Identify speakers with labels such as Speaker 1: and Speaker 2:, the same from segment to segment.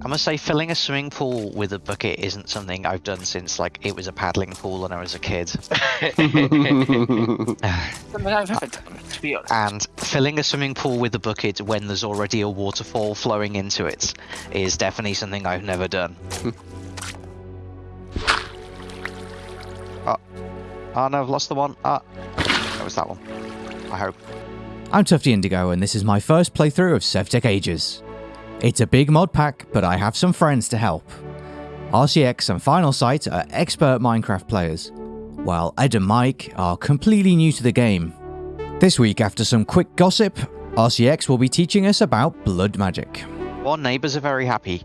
Speaker 1: I must say, filling a swimming pool with a bucket isn't something I've done since like it was a paddling pool when I was a kid.
Speaker 2: I've never done, to be honest.
Speaker 1: and filling a swimming pool with a bucket when there's already a waterfall flowing into it is definitely something I've never done. oh. oh no, I've lost the one. Ah, that was that one. I hope.
Speaker 3: I'm Tufty Indigo, and this is my first playthrough of Sevtech Ages. It's a big mod pack, but I have some friends to help. RCX and Final Sight are expert Minecraft players, while Ed and Mike are completely new to the game. This week, after some quick gossip, RCX will be teaching us about blood magic.
Speaker 1: Our neighbours are very happy.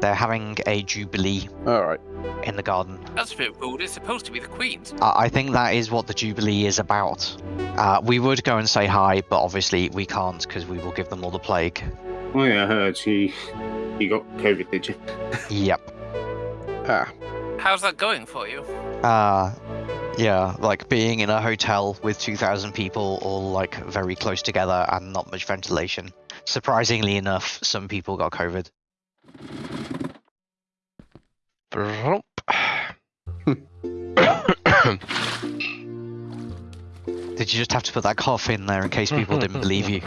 Speaker 1: They're having a jubilee
Speaker 4: Alright.
Speaker 1: in the garden.
Speaker 2: That's a bit rude. It's supposed to be the Queen's.
Speaker 1: I I think that is what the Jubilee is about. Uh, we would go and say hi, but obviously we can't because we will give them all the plague.
Speaker 5: Oh yeah, I heard you you got COVID, did you?
Speaker 1: Yep.
Speaker 4: Ah.
Speaker 2: How's that going for you?
Speaker 1: Uh, yeah, like being in a hotel with 2,000 people all like very close together and not much ventilation. Surprisingly enough, some people got COVID. Did you just have to put that cough in there in case people didn't believe you?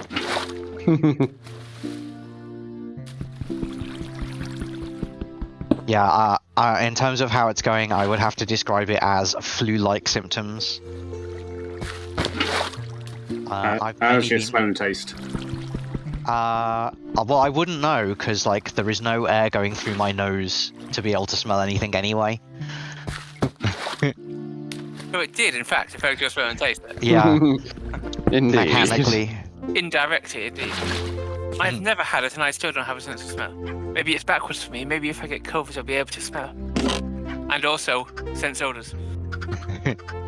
Speaker 1: Yeah, uh, uh, in terms of how it's going, I would have to describe it as flu-like symptoms. Uh,
Speaker 5: Uh,
Speaker 1: I've
Speaker 5: how's
Speaker 1: mainly
Speaker 5: your
Speaker 1: been-
Speaker 5: smell and taste?
Speaker 1: Uh, uh, well, I wouldn't know because like there is no air going through my nose to be able to smell anything anyway.
Speaker 2: Oh, it did, in fact, affect your smell and taste. Then.
Speaker 1: Yeah,
Speaker 4: Indeed.
Speaker 1: mechanically.
Speaker 2: Indirectly, indeed. I've never had it, and I still don't have a sense of smell. Maybe it's backwards for me. Maybe if I get COVID, I'll be able to smell. And also, sense odors.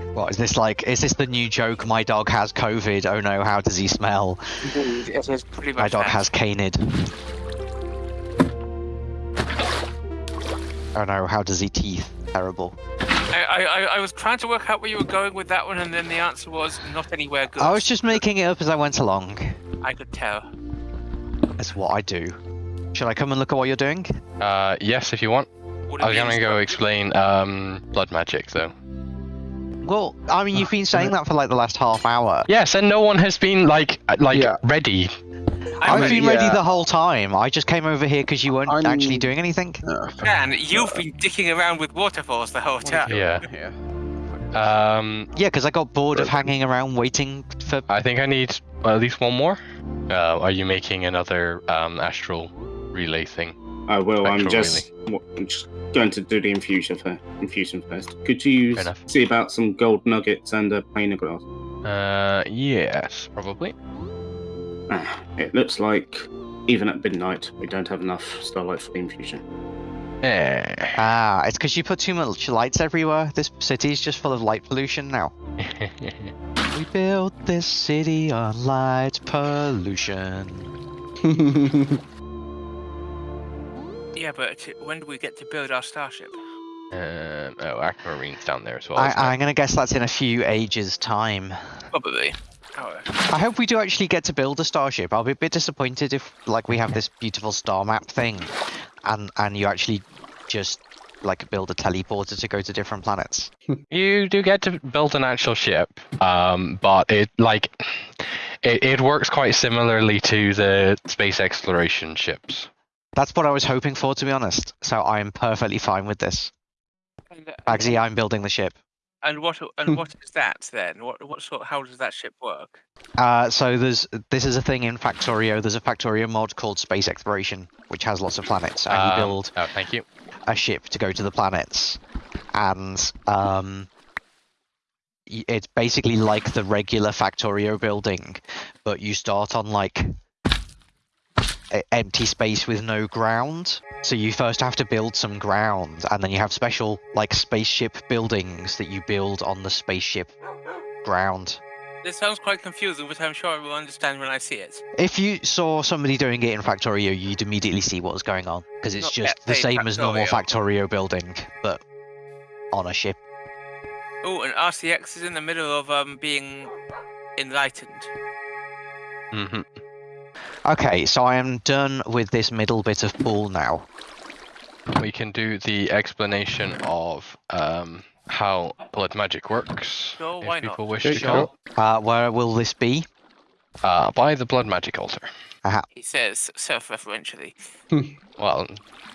Speaker 1: What is this like? Is this the new joke? My dog has COVID. Oh no, how does he smell?
Speaker 2: It is pretty much
Speaker 1: My dog
Speaker 2: that.
Speaker 1: has canid. Oh no, how does he teeth? Terrible.
Speaker 2: I, I, I- I was trying to work out where you were going with that one, and then the answer was not anywhere good.
Speaker 1: I was just making it up as I went along.
Speaker 2: I could tell.
Speaker 1: That's what I do. Should I come and look at what you're doing?
Speaker 6: Uh, yes, if you want. I
Speaker 2: it
Speaker 6: was gonna go explain um blood magic though.
Speaker 1: Well, I mean, you've been saying that for like the last half hour.
Speaker 6: Yes, and no one has been like uh, like
Speaker 4: Yeah.
Speaker 6: ready.
Speaker 2: I'm
Speaker 1: I've
Speaker 2: ready.
Speaker 1: been ready
Speaker 4: yeah.
Speaker 1: the whole time. I just came over here because you weren't
Speaker 4: I'm-
Speaker 1: actually doing anything.
Speaker 4: Ah,
Speaker 2: Dan, you've been dicking around with waterfalls the whole time.
Speaker 6: Yeah.
Speaker 4: yeah.
Speaker 6: Um,
Speaker 1: Yeah, because I got bored of hanging around waiting for.
Speaker 6: I think I need at least one more. Uh, are you making another um astral relay thing?
Speaker 5: I will. I'm just, what- I'm just going to do the infusion, fir- infusion first. Could you
Speaker 6: Fair
Speaker 5: see about some gold nuggets and a pane of glass?
Speaker 6: Uh, yes, probably.
Speaker 5: Ah, it looks like even at midnight we don't have enough starlight for the infusion.
Speaker 6: Eh.
Speaker 1: Ah, it's because you put too much lights everywhere. This city's just full of light pollution now. We built this city on light pollution.
Speaker 2: Yeah, but when do we get to build our starship?
Speaker 6: um, oh, Aquamarine's down there as well.
Speaker 1: I, I'm gonna guess that's in a few ages' time.
Speaker 2: Probably. Oh,
Speaker 1: I hope we do actually get to build a starship. I'll be a bit disappointed if, like, we have this beautiful star map thing, and and you actually just like build a teleporter to go to different planets.
Speaker 6: You do get to build an actual ship, um, but it like it, it works quite similarly to the space exploration ships.
Speaker 1: That's what I was hoping for, to be honest. So I'm perfectly fine with this.
Speaker 2: and,
Speaker 1: Bagsy, I'm building the ship.
Speaker 2: and what and what is that then? What what sort? How does that ship work?
Speaker 1: Uh, so there's this is a thing in Factorio. There's a Factorio mod called Space Exploration, which has lots of planets, and you
Speaker 6: Um,
Speaker 1: build
Speaker 6: Oh, thank you.
Speaker 1: A ship to go to the planets, and um, it's basically like the regular Factorio building, but you start on like empty space with no ground. So you first have to build some ground, and then you have special like spaceship buildings that you build on the spaceship ground.
Speaker 2: This sounds quite confusing, but I'm sure I will understand when I see it.
Speaker 1: If you saw somebody doing it in Factorio, you'd immediately see what was going on because it's
Speaker 2: Not
Speaker 1: just the
Speaker 2: saying
Speaker 1: same as normal
Speaker 2: Factorio.
Speaker 1: Factorio building, but on a ship.
Speaker 2: Oh, and RCX is in the middle of um being enlightened.
Speaker 6: hmm
Speaker 1: Okay, so I am done with this middle bit of pool now.
Speaker 6: We can do the explanation of um, how blood magic works.
Speaker 2: Sure,
Speaker 6: if
Speaker 2: why not?
Speaker 6: people wish to
Speaker 4: you
Speaker 6: go.
Speaker 4: go.
Speaker 1: Uh, where will this be?
Speaker 6: Uh, by the blood magic altar.
Speaker 2: He says self-referentially.
Speaker 6: Well,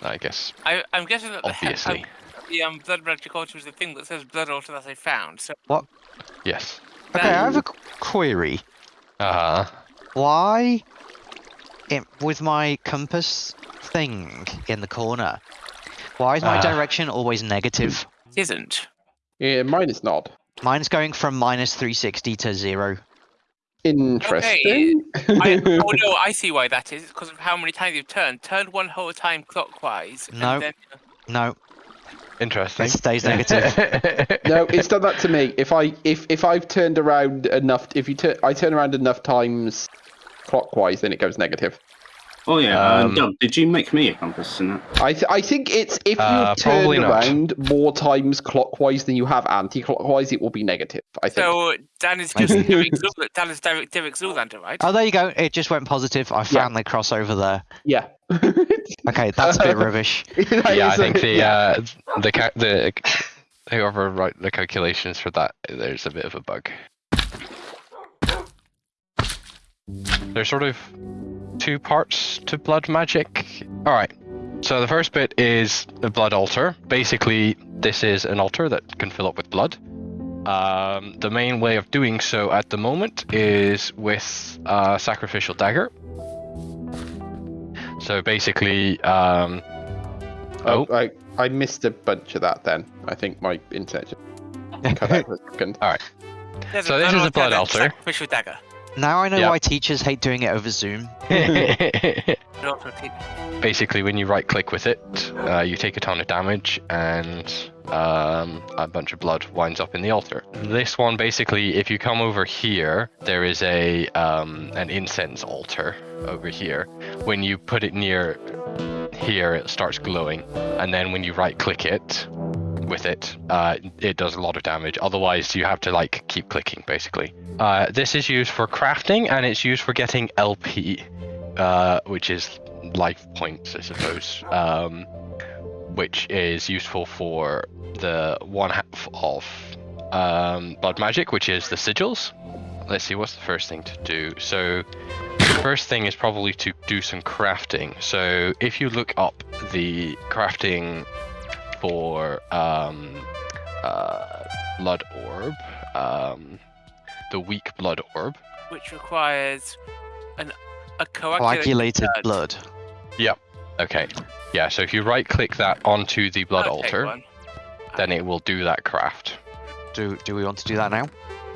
Speaker 6: I guess
Speaker 2: I, I'm guessing that the,
Speaker 6: obviously.
Speaker 2: the um, blood magic altar is the thing that says blood altar that I found. So
Speaker 6: Yes.
Speaker 1: Okay, I have a query.
Speaker 6: Uh huh.
Speaker 1: Why, it, with my compass thing in the corner, why is my
Speaker 6: Ah.
Speaker 1: direction always negative?
Speaker 2: it isn't.
Speaker 4: Yeah, mine is not.
Speaker 1: Mine's going from minus 360 to zero.
Speaker 4: Interesting.
Speaker 2: I, oh no, I see why that is. It's because of how many times you've turned. Turned one whole time clockwise. and
Speaker 1: No.
Speaker 2: then- uh,
Speaker 1: No,
Speaker 6: interesting.
Speaker 1: it stays negative.
Speaker 4: no, it's done that to me. If I if if I've turned around enough, if you turn I turn around enough times clockwise, then it goes negative.
Speaker 5: Oh yeah, um,
Speaker 6: Um,
Speaker 5: Doug, did you make me a compass in that?
Speaker 4: I th- I think it's if you
Speaker 6: Uh,
Speaker 4: turn
Speaker 6: probably not.
Speaker 4: around more times clockwise than you have anti-clockwise, it will be negative. I think.
Speaker 2: So Dan is just Derek Zool- Dan is Derek, Derek Zoolander, right?
Speaker 1: Oh, there you go. It just went positive. I found the crossover there.
Speaker 4: yeah.
Speaker 1: Okay, that's a bit rubbish.
Speaker 6: Yeah, I think the
Speaker 4: yeah.
Speaker 6: uh, the ca- the whoever wrote the calculations for that, there's a bit of a bug. They're sort of two parts to blood magic. All right. So the first bit is the blood altar. Basically, this is an altar that can fill up with blood. Um, the main way of doing so at the moment is with a sacrificial dagger. So basically, um,
Speaker 4: Oh, I I missed a bunch of that. Then I think my internet just cut out for a second.
Speaker 2: There's
Speaker 6: so this is a blood altar.
Speaker 2: Sacrificial dagger.
Speaker 1: Now I know
Speaker 6: Yeah.
Speaker 1: why teachers hate doing it over Zoom.
Speaker 2: An altar of-
Speaker 6: basically when you right click with it uh, you take a ton of damage and um, a bunch of blood winds up in the altar this one basically if you come over here there is a um, an incense altar over here when you put it near here it starts glowing and then when you right click it with it uh, it does a lot of damage otherwise you have to like keep clicking basically uh, this is used for crafting and it's used for getting lp uh, which is life points, I suppose, um, which is useful for the one half of um, blood magic, which is the sigils. Let's see, what's the first thing to do? So, the first thing is probably to do some crafting. So, if you look up the crafting for um, uh, blood orb, um, the weak blood orb,
Speaker 2: which requires an a coagulated
Speaker 1: Coagulated
Speaker 2: blood.
Speaker 1: blood.
Speaker 6: Okay. Yeah, so if you right click that onto the blood
Speaker 2: I'll
Speaker 6: altar, then it will do that craft.
Speaker 1: Do do we want to do that now?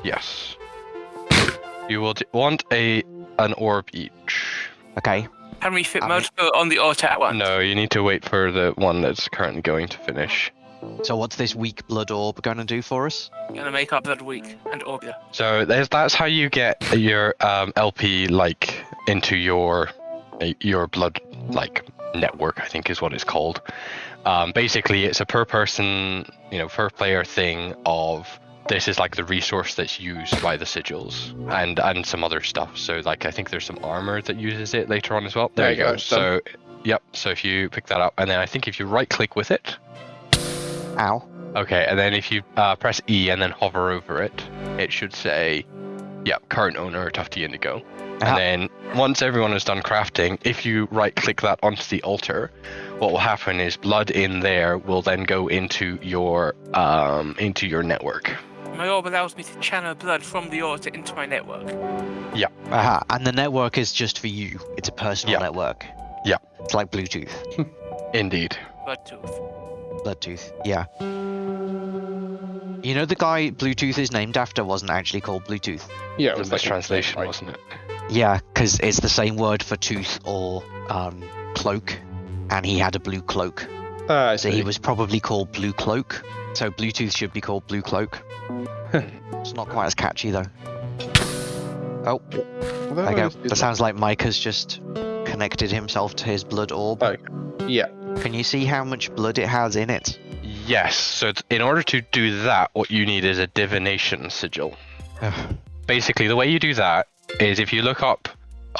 Speaker 6: Yes. You will d- want a an orb each.
Speaker 1: Okay.
Speaker 2: Can we fit
Speaker 1: I mean-
Speaker 2: multiple on the altar at once?
Speaker 6: No, you need to wait for the one that's currently going to finish.
Speaker 1: So what's this weak blood orb going to do for us?
Speaker 2: Gonna make our blood weak and orbula.
Speaker 6: So there's, that's how you get your um, LP like into your your blood like network. I think is what it's called. Um, basically, it's a per person, you know, per player thing of this is like the resource that's used by the sigils and and some other stuff. So like I think there's some armor that uses it later on as well. There,
Speaker 4: There
Speaker 6: you go.
Speaker 4: go,
Speaker 6: So yep. So if you pick that up, and then I think if you right click with it,
Speaker 1: Ow.
Speaker 6: Okay, and then if you uh, press E and then hover over it, it should say, yep current owner, Tufty Indigo.
Speaker 1: Ah.
Speaker 6: And then once everyone is done crafting, if you right click that onto the altar, what will happen is blood in there will then go into your um, into your network.
Speaker 2: My orb allows me to channel blood from the altar into my network. Yeah.
Speaker 1: Aha. And the network is just for you. It's a personal
Speaker 6: Yeah.
Speaker 1: network.
Speaker 6: Yeah.
Speaker 1: It's like Bluetooth.
Speaker 6: Indeed.
Speaker 2: Blood tooth.
Speaker 1: Bluetooth. Yeah. You know the guy Bluetooth is named after wasn't actually called Bluetooth.
Speaker 4: Yeah, it
Speaker 6: It
Speaker 4: was
Speaker 6: was
Speaker 4: like
Speaker 6: translation,
Speaker 4: right.
Speaker 6: wasn't it?
Speaker 1: Yeah, because it's the same word for tooth or um, cloak, and he had a blue cloak,
Speaker 4: Uh, I
Speaker 1: so he was probably called Blue Cloak. So Bluetooth should be called Blue Cloak. it's not quite as catchy though. Oh,
Speaker 4: Well,
Speaker 1: there you go. That sounds like Mike has just connected himself to his blood orb.
Speaker 4: Oh. Yeah.
Speaker 1: Can you see how much blood it has in it?
Speaker 6: Yes. So in order to do that, what you need is a divination sigil. Basically, the way you do that is if you look up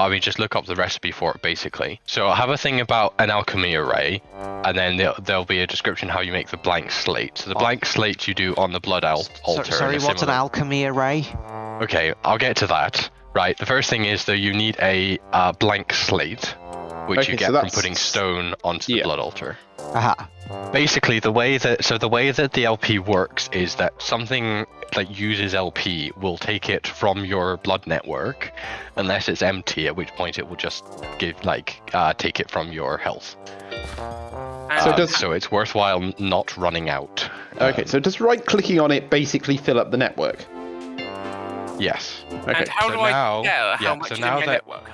Speaker 6: I mean, just look up the recipe for it, basically. So I have a thing about an alchemy array, and then there, there'll be a description how you make the blank slate. So the
Speaker 1: Oh.
Speaker 6: blank slate you do on the blood al-
Speaker 1: So-
Speaker 6: altar.
Speaker 1: sorry,
Speaker 6: and
Speaker 1: what's an alchemy array?
Speaker 6: Okay, I'll get to that. Right, the first thing is that you need a uh, blank slate, which
Speaker 4: Okay,
Speaker 6: you
Speaker 4: so
Speaker 6: get from putting stone onto the
Speaker 4: Yeah.
Speaker 6: blood altar.
Speaker 1: Aha.
Speaker 6: Basically, the way that so the way that the LP works is that something that uses LP will take it from your blood network, unless it's empty, at which point it will just give like uh, take it from your health.
Speaker 2: And
Speaker 4: So
Speaker 6: Uh,
Speaker 4: does-
Speaker 6: so it's worthwhile not running out.
Speaker 4: Okay, so does right clicking on it basically fill up the network?
Speaker 6: Yes.
Speaker 4: Okay.
Speaker 2: and how
Speaker 6: so
Speaker 2: do
Speaker 6: now-
Speaker 2: I tell how
Speaker 6: yeah,
Speaker 2: much
Speaker 6: so
Speaker 2: is in
Speaker 6: now
Speaker 2: my
Speaker 6: that-
Speaker 2: network?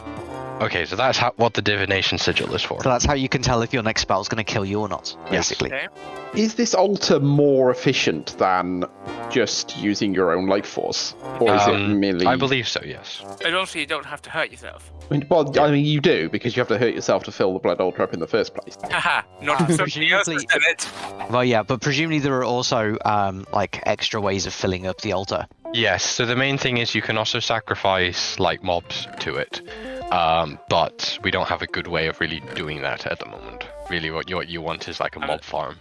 Speaker 6: Okay, so that's how, what the divination sigil is for.
Speaker 1: So that's how you can tell if your next spell's going to kill you or not,
Speaker 6: Yes.
Speaker 1: basically.
Speaker 2: Okay.
Speaker 4: Is this altar more efficient than just using your own life force, or is it
Speaker 6: Um,
Speaker 4: merely?
Speaker 6: I believe so. Yes.
Speaker 2: And also, you don't have to hurt yourself.
Speaker 4: I mean, well, I mean, you do because you have to hurt yourself to fill the blood altar up in the first place.
Speaker 2: Haha, not if somebody else has done it.
Speaker 1: Well, yeah, but presumably there are also um, like extra ways of filling up the altar.
Speaker 6: Yes, so the main thing is you can also sacrifice like mobs to it, um, but we don't have a good way of really doing that at the moment. Really, what you what you want is like a mob farm.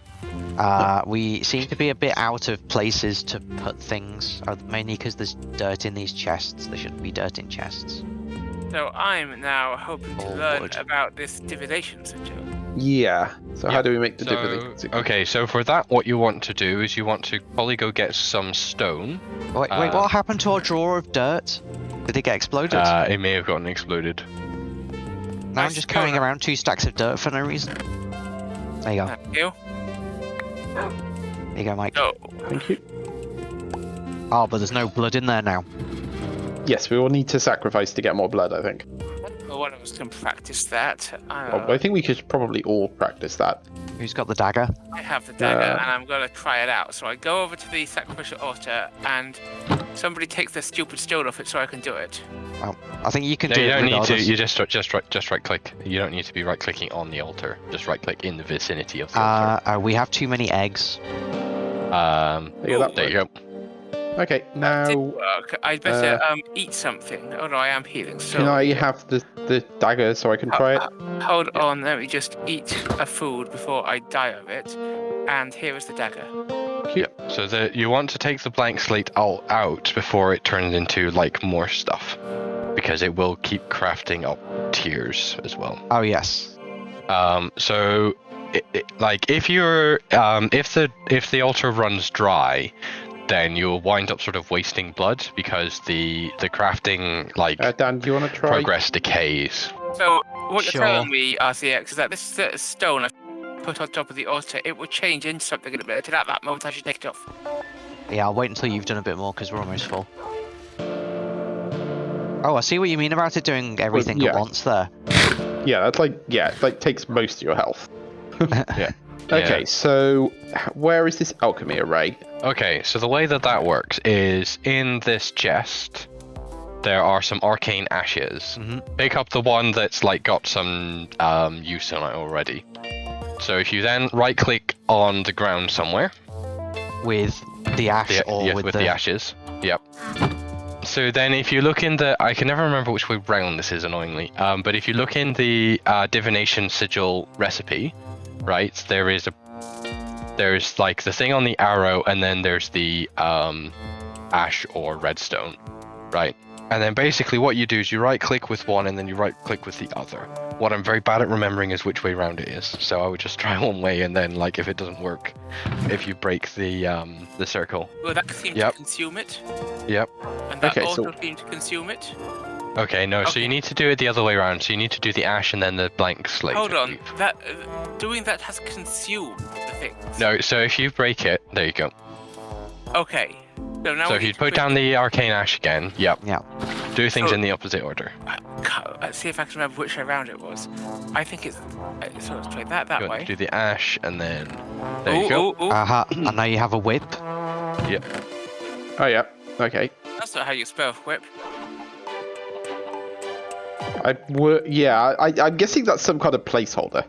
Speaker 1: Uh, we seem to be a bit out of places to put things, uh, mainly because there's dirt in these chests. There shouldn't be dirt in chests.
Speaker 2: So I'm now hoping to
Speaker 1: Oh,
Speaker 2: learn
Speaker 1: Lord.
Speaker 2: about this divination sigil.
Speaker 4: Yeah. So how do we make the
Speaker 6: So,
Speaker 4: difference?
Speaker 6: okay, so for that, what you want to do is you want to probably go get some stone.
Speaker 1: Wait, wait,
Speaker 6: Uh,
Speaker 1: what happened to our drawer of dirt? Did it get exploded?
Speaker 6: Uh, it may have gotten exploded.
Speaker 1: now I'm just carrying around two stacks of dirt for no reason. There you go.
Speaker 2: Thank you.
Speaker 1: There you go, Mike.
Speaker 2: So,
Speaker 4: Thank you.
Speaker 1: Oh, but there's no blood in there now.
Speaker 4: Yes, we will need to sacrifice to get more blood. I think.
Speaker 2: Well, one of us can practice that. Uh,
Speaker 4: Well, I think we should probably all practice that.
Speaker 1: Who's got the dagger?
Speaker 2: I have the dagger
Speaker 4: Uh,
Speaker 2: and I'm going to try it out. So I go over to the sacrificial altar and somebody takes the stupid stone off it so I can do it.
Speaker 1: I think you can
Speaker 6: No,
Speaker 1: do
Speaker 6: you
Speaker 1: it
Speaker 6: don't need to. You just just right just right click. You don't need to be right clicking on the altar. Just right click in the vicinity of the altar.
Speaker 1: Uh, uh, we have too many eggs.
Speaker 6: Um,
Speaker 4: There you go.
Speaker 6: There you go.
Speaker 4: Okay, now
Speaker 2: work. I better um eat something. Oh no, I am healing. So
Speaker 4: can I have the the dagger so I can try it?
Speaker 2: hold on. Let me just eat a food before I die of it. And here is the dagger.
Speaker 6: Yep. So the you want to take the blank slate out, out before it turns into like more stuff, because it will keep crafting up tiers as well.
Speaker 1: Oh yes.
Speaker 6: Um, so it, it, like if you're um, if the if the altar runs dry, then you'll wind up sort of wasting blood because the the crafting like
Speaker 4: Uh, Dan, do you want to try?
Speaker 6: progress decays.
Speaker 2: So what you're
Speaker 1: Sure.
Speaker 2: telling me, RCX, is that this uh, stone I put on top of the altar, it will change into something in a minute. And at that moment, I should take it off.
Speaker 1: Yeah, I'll wait until you've done a bit more because we're almost full. Oh, I see what you mean about it doing everything
Speaker 4: yeah.
Speaker 1: at once there.
Speaker 4: Yeah, that's like yeah, it like takes most of your health.
Speaker 6: Yeah.
Speaker 4: Okay,
Speaker 6: Yeah.
Speaker 4: so where is this alchemy array?
Speaker 6: Okay, so the way that that works is in this chest, there are some arcane ashes.
Speaker 1: Mhm.
Speaker 6: Pick up the one that's like got some um, use on it already. So if you then right click on the ground somewhere,
Speaker 1: With the ash
Speaker 6: the,
Speaker 1: or
Speaker 6: yeah,
Speaker 1: with,
Speaker 6: with
Speaker 1: the,
Speaker 6: the ashes, yep. So then if you look in the, I can never remember which way round this is annoyingly, um, but if you look in the uh, divination sigil recipe, right, there is a, there's like the thing on the arrow and then there's the um, ash or redstone, right? And then basically what you do is you right click with one and then you right click with the other. What I'm very bad at remembering is which way round it is. So I would just try one way and then like if it doesn't work, if you break the um, the circle.
Speaker 2: Well, that seemed
Speaker 6: Yep.
Speaker 2: to consume it.
Speaker 6: Yep.
Speaker 2: And that
Speaker 4: Okay,
Speaker 2: also
Speaker 4: so-
Speaker 2: seemed to consume it.
Speaker 6: Okay, no, so you need to do it the other way around. So you need to do the ash and then the blank slate.
Speaker 2: Hold on.
Speaker 6: believe.
Speaker 2: That uh, doing that has consumed the things.
Speaker 6: No, so if you break it, there you go.
Speaker 2: Okay. So now
Speaker 6: so if you put down the arcane ash again, yep.
Speaker 1: Yeah.
Speaker 6: Do things
Speaker 2: So-
Speaker 6: in the opposite order.
Speaker 2: Uh, Let's see if I can remember which way around it was. I think it's. Uh, so let's try that that
Speaker 6: You
Speaker 2: way.
Speaker 6: to do the ash and then there
Speaker 2: Ooh,
Speaker 6: you go.
Speaker 2: ooh, ooh.
Speaker 1: Aha, and now you have a whip. Yep.
Speaker 4: Oh yeah. Okay.
Speaker 2: That's not how you spell whip.
Speaker 4: I were yeah. I I'm guessing that's some kind of placeholder.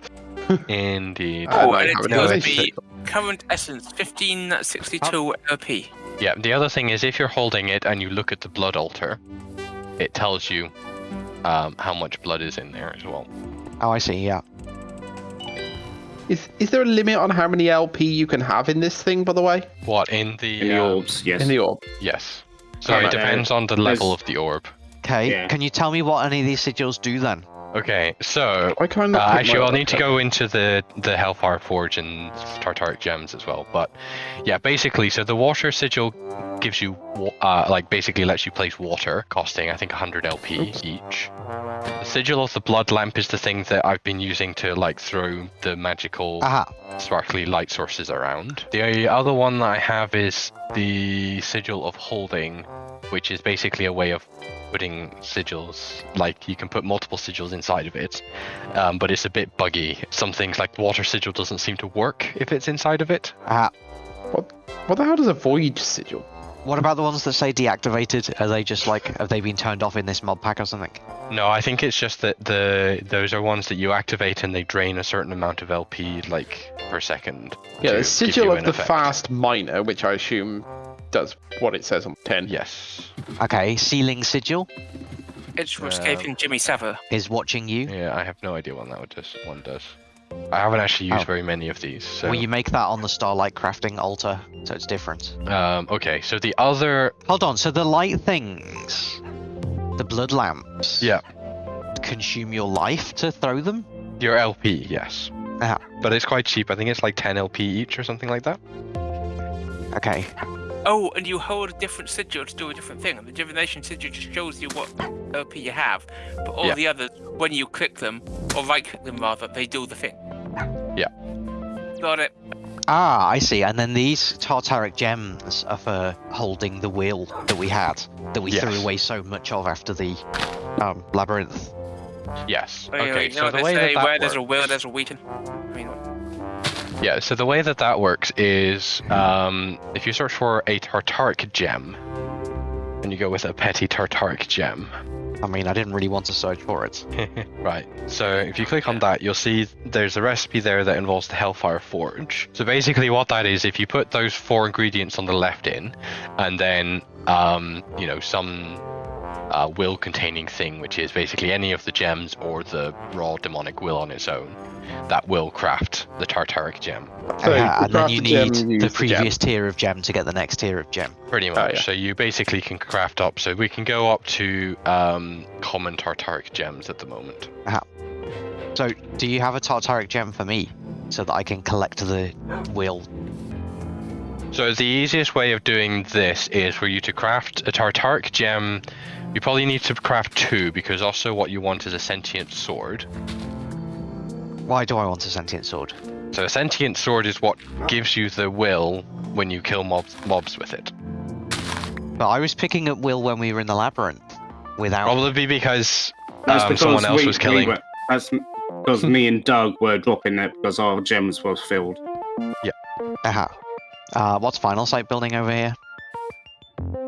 Speaker 6: Indeed.
Speaker 2: Oh,
Speaker 4: might
Speaker 2: and
Speaker 4: have
Speaker 2: it
Speaker 4: a
Speaker 2: tells
Speaker 4: notice.
Speaker 2: me current essence 1562 LP.
Speaker 6: Yeah, the other thing is if you're holding it and you look at the blood altar, it tells you um, how much blood is in there as well.
Speaker 1: Oh, I see. Yeah.
Speaker 4: Is is there a limit on how many LP you can have in this thing? By the way,
Speaker 6: What in the
Speaker 5: In the
Speaker 6: um,
Speaker 5: orbs, yes.
Speaker 4: in the orb.
Speaker 6: Yes. So
Speaker 5: Alright,
Speaker 6: it depends on the level
Speaker 5: there's-
Speaker 6: of the orb.
Speaker 1: Okay.
Speaker 5: Yeah.
Speaker 1: Can you tell me what any of these sigils do then?
Speaker 6: Okay, so
Speaker 4: Why can I
Speaker 6: uh,
Speaker 4: not? click
Speaker 6: actually, I'll need to go into the the Hellfire Forge and Tartaric gems as well. But yeah, basically, so the water sigil gives you uh, like basically lets you place water, costing I think 100 LP
Speaker 4: Oops.
Speaker 6: each. The sigil of the blood lamp is the thing that I've been using to like throw the magical
Speaker 1: Aha.
Speaker 6: sparkly light sources around. The other one that I have is the sigil of holding, which is basically a way of putting sigils. Like you can put multiple sigils inside of it, um, but it's a bit buggy. Some things like water sigil doesn't seem to work if it's inside of it.
Speaker 1: Aha.
Speaker 4: What what the hell does a void sigil?
Speaker 1: What about the ones that say deactivated? Are they just like have they been turned off in this mod pack or something?
Speaker 6: No, I think it's just that the those are ones that you activate and they drain a certain amount of LP like per second.
Speaker 4: Yeah, the sigil of the
Speaker 6: effect.
Speaker 4: fast miner, which I assume does what it says on ten.
Speaker 6: Yes.
Speaker 1: Okay. Sealing sigil
Speaker 2: It's
Speaker 6: Um,
Speaker 2: escaping Jimmy Savile.
Speaker 1: is watching you.
Speaker 6: Yeah, I have no idea what that would does. One does. I haven't actually used
Speaker 1: Oh.
Speaker 6: very many of these. So.
Speaker 1: Will you make that on the Starlight crafting altar so it's different?
Speaker 6: Um, okay, so the other,
Speaker 1: Hold on. So the light things, the blood lamps,
Speaker 6: yeah,
Speaker 1: consume your life to throw them.
Speaker 6: your LP, yes,
Speaker 1: Ah.
Speaker 6: but it's quite cheap. I think it's like 10 LP each or something like that.
Speaker 1: Okay.
Speaker 2: Oh, and you hold a different sigil to do a different thing. And the divination sigil just shows you what LP you have, but all
Speaker 6: Yeah.
Speaker 2: the others, when you click them or right click them rather, they do the thing.
Speaker 6: Yeah.
Speaker 2: Got it.
Speaker 1: Ah, I see. And then these Tartaric gems are for holding the will that we had, that we threw away so much of after the um, labyrinth.
Speaker 6: Yes.
Speaker 2: Yeah,
Speaker 6: Okay,
Speaker 2: you
Speaker 6: so
Speaker 2: what
Speaker 6: the
Speaker 2: they
Speaker 6: way
Speaker 2: say,
Speaker 6: that
Speaker 2: where
Speaker 6: that
Speaker 2: there's a
Speaker 6: works,
Speaker 2: will, there's a Wheaton. I mean,
Speaker 6: yeah, so the way that that works is, um, if you search for a Tartaric gem, and you go with a petty Tartaric gem,
Speaker 1: I mean, I didn't really want to search for it.
Speaker 6: right. So if you click on that, you'll see there's a recipe there that involves the Hellfire Forge. So basically, what that is, if you put those four ingredients on the left in, and then um, you know some uh, will-containing thing, which is basically any of the gems or the raw demonic will on its own, that will craft the Tartaric gem.
Speaker 4: So
Speaker 1: Aha,
Speaker 4: to
Speaker 1: and then you
Speaker 4: the gem,
Speaker 1: need
Speaker 4: you
Speaker 1: the
Speaker 4: use gem.
Speaker 1: previous tier of gem to get the next tier of gem.
Speaker 6: Pretty much.
Speaker 4: Oh, yeah.
Speaker 6: So you basically can craft up. So we can go up to um, common Tartaric gems at the moment.
Speaker 1: So, do you have a Tartaric gem for me so that I can collect the will?
Speaker 6: So the easiest way of doing this is for you to craft a Tartaric gem. You probably need to craft two because also what you want is a sentient sword.
Speaker 1: Why do I want a sentient sword?
Speaker 6: So a sentient sword is what gives you the will when you kill mobs, mobs with it.
Speaker 1: But I was picking up will when we were in the labyrinth without.
Speaker 6: Probably because
Speaker 5: That's
Speaker 6: um,
Speaker 5: because
Speaker 6: someone else
Speaker 5: we,
Speaker 6: was
Speaker 5: we
Speaker 6: killing.
Speaker 5: were, that's because me and Doug were dropping it because our gems were filled. Yeah.
Speaker 1: Aha. Uh, what's Final Sight building over here?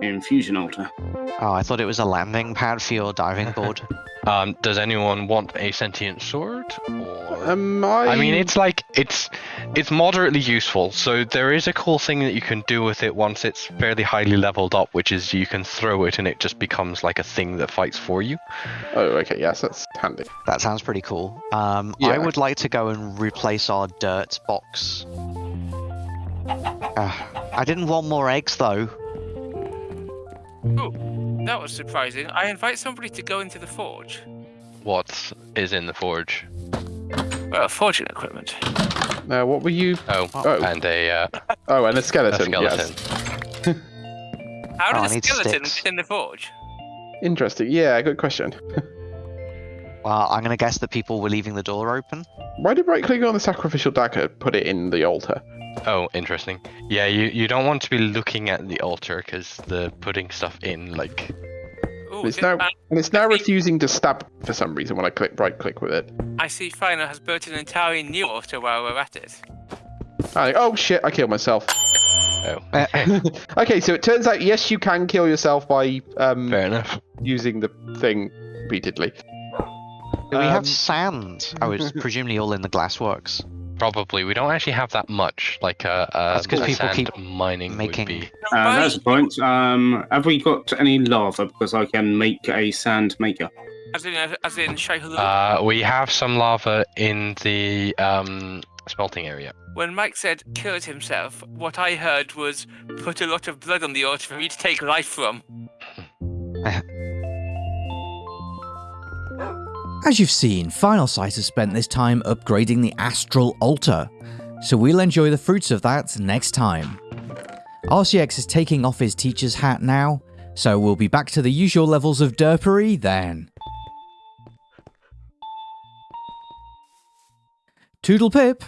Speaker 5: Infusion altar.
Speaker 1: Oh, I thought it was a landing pad for your diving board.
Speaker 6: Um, does anyone want a sentient sword? Or...
Speaker 4: Um, I,
Speaker 6: I mean, it's like it's it's moderately useful. So there is a cool thing that you can do with it once it's fairly highly leveled up, which is you can throw it and it just becomes like a thing that fights for you.
Speaker 4: Oh, okay. Yes, that's handy.
Speaker 1: that sounds pretty cool. Um, I would like to go and replace our dirt box. Uh, I didn't want more eggs though.
Speaker 2: that was surprising. I invite somebody to go into the forge.
Speaker 6: What is in the forge?
Speaker 2: Well, forging equipment.
Speaker 4: Now, what were you?
Speaker 6: Oh,
Speaker 4: Oh.
Speaker 6: and a, uh,
Speaker 4: Oh, and a skeleton.
Speaker 6: a
Speaker 4: skeleton.
Speaker 6: skeleton.
Speaker 4: Yes.
Speaker 2: How
Speaker 1: Oh, I
Speaker 2: did a skeleton
Speaker 1: sticks.
Speaker 2: get in the forge?
Speaker 4: Interesting. Yeah, good question.
Speaker 1: Well, I'm gonna guess that people were leaving the door open.
Speaker 4: Why did right clicking on the sacrificial dagger put it in the altar?
Speaker 6: Oh, interesting. Yeah, you, you don't want to be looking at the altar because the putting stuff in, like,
Speaker 2: Ooh,
Speaker 4: It's now
Speaker 2: man-
Speaker 4: and it's now
Speaker 2: I see.
Speaker 4: refusing to stab for some reason when I click right click with it.
Speaker 2: I see Final has built an entirely new altar while we're at it.
Speaker 4: I, oh shit! I killed myself.
Speaker 6: oh,
Speaker 1: Uh,
Speaker 4: okay, so it turns out yes, you can kill yourself by um,
Speaker 6: fair enough.
Speaker 4: using the thing repeatedly.
Speaker 1: We
Speaker 4: Um,
Speaker 1: have sand? I was presumably all in the glassworks.
Speaker 6: Probably. We don't actually have that much. Like, uh, uh
Speaker 1: That's 'cause
Speaker 6: the
Speaker 1: people
Speaker 6: sand
Speaker 1: keep
Speaker 6: mining
Speaker 1: making-
Speaker 6: would be.
Speaker 5: Uh, that's the point. Um, have we got any lava? Because I can make a sand maker.
Speaker 2: As in, as in Shai Hulud.
Speaker 6: Uh, we have some lava in the um, smelting area.
Speaker 2: when Mike said killed himself, what I heard was put a lot of blood on the altar for me to take life from.
Speaker 3: As you've seen, Final Sight has spent this time upgrading the Astral Altar, so we'll enjoy the fruits of that next time. RCX is taking off his teacher's hat now, so we'll be back to the usual levels of derpery then. Toodle pip!